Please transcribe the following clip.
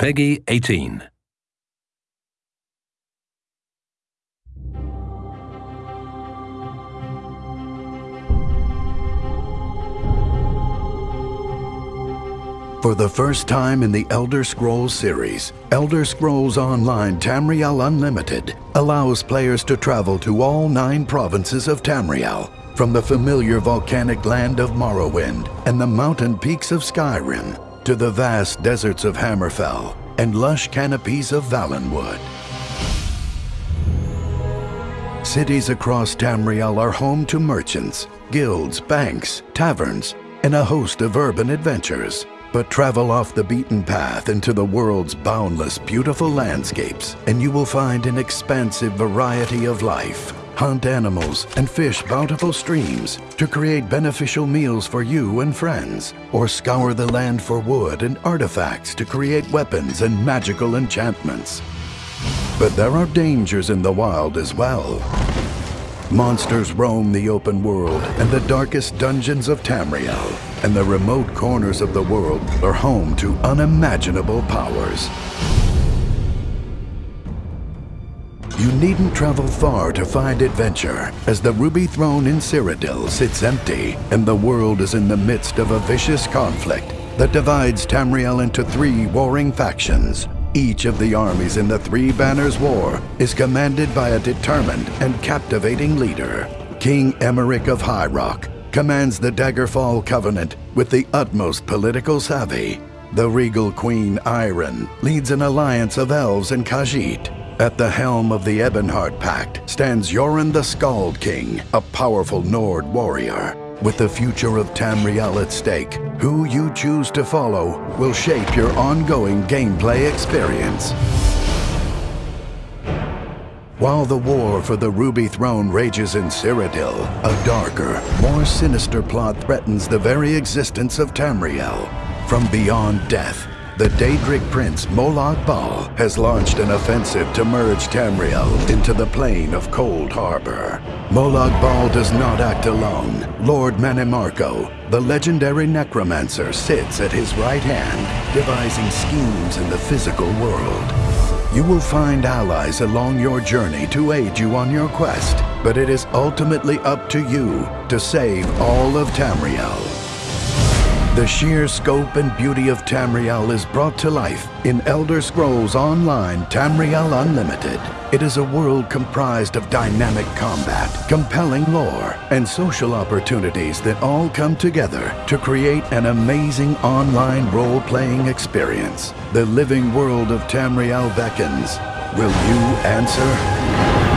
PEGI 18. For the first time in the Elder Scrolls series, Elder Scrolls Online Tamriel Unlimited allows players to travel to all nine provinces of Tamriel, from the familiar volcanic land of Morrowind and the mountain peaks of Skyrim to the vast deserts of Hammerfell and lush canopies of Valenwood. Cities across Tamriel are home to merchants, guilds, banks, taverns, and a host of urban adventures. But travel off the beaten path into the world's boundless, beautiful landscapes, and you will find an expansive variety of life. Hunt animals and fish bountiful streams to create beneficial meals for you and friends, or scour the land for wood and artifacts to create weapons and magical enchantments. But there are dangers in the wild as well. Monsters roam the open world and the darkest dungeons of Tamriel, and the remote corners of the world are home to unimaginable powers. You needn't travel far to find adventure, as the Ruby Throne in Cyrodiil sits empty, and the world is in the midst of a vicious conflict that divides Tamriel into three warring factions. Each of the armies in the Three Banners War is commanded by a determined and captivating leader. King Emeric of High Rock commands the Daggerfall Covenant with the utmost political savvy. The regal Queen Ayrenn leads an alliance of elves and Khajiit. At the helm of the Ebonheart Pact stands Jorunn the Skald King, a powerful Nord warrior. With the future of Tamriel at stake, who you choose to follow will shape your ongoing gameplay experience. While the war for the Ruby Throne rages in Cyrodiil, a darker, more sinister plot threatens the very existence of Tamriel. From beyond death, the Daedric prince Molag Bal has launched an offensive to merge Tamriel into the plane of Coldharbour. Molag Bal does not act alone. Lord Mannimarco, the legendary necromancer, sits at his right hand, devising schemes in the physical world. You will find allies along your journey to aid you on your quest, but it is ultimately up to you to save all of Tamriel. The sheer scope and beauty of Tamriel is brought to life in Elder Scrolls Online Tamriel Unlimited. It is a world comprised of dynamic combat, compelling lore, and social opportunities that all come together to create an amazing online role-playing experience. The living world of Tamriel beckons. Will you answer?